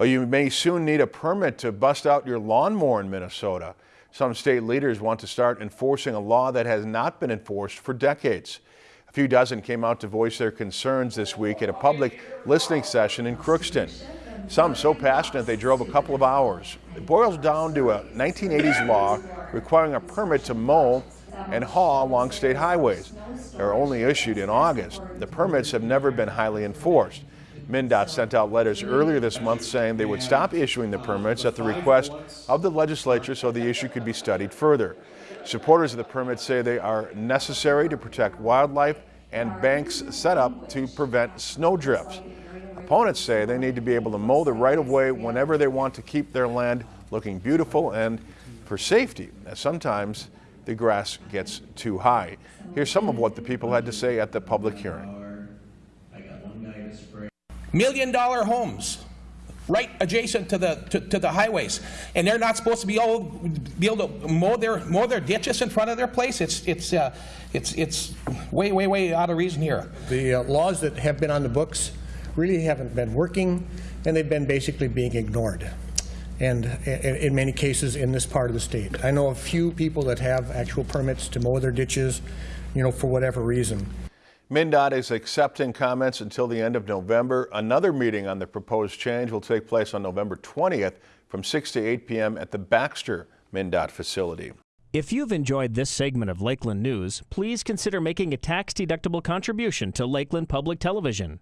Well, you may soon need a permit to bust out your lawnmower in Minnesota. Some state leaders want to start enforcing a law that has not been enforced for decades. A few dozen came out to voice their concerns this week at a public listening session in Crookston. Some so passionate they drove a couple of hours. It boils down to a 1980s law requiring a permit to mow and haul along state highways. They are only issued in August. The permits have never been highly enforced. MnDOT sent out letters earlier this month saying they would stop issuing the permits at the request of the legislature so the issue could be studied further. Supporters of the permits say they are necessary to protect wildlife and banks set up to prevent snow drifts. Opponents say they need to be able to mow the right-of-way whenever they want to keep their land looking beautiful and for safety, as sometimes the grass gets too high. Here's some of what the people had to say at the public hearing million dollar homes right adjacent to the to, to, the highways, and they're not supposed to be able be able to mow their mow their ditches in front of their place. It's it's uh, it's it's way way way out of reason here. The uh, laws that have been on the books really haven't been working, and they've been basically being ignored. And in many cases in this part of the state. I know a few people that have actual permits to mow their ditches, you know, for whatever reason. MnDOT is accepting comments until the end of November. Another meeting on the proposed change will take place on November 20th from 6 to 8 p.m. at the Baxter MnDOT facility. If you've enjoyed this segment of Lakeland News, please consider making a tax-deductible contribution to Lakeland Public Television.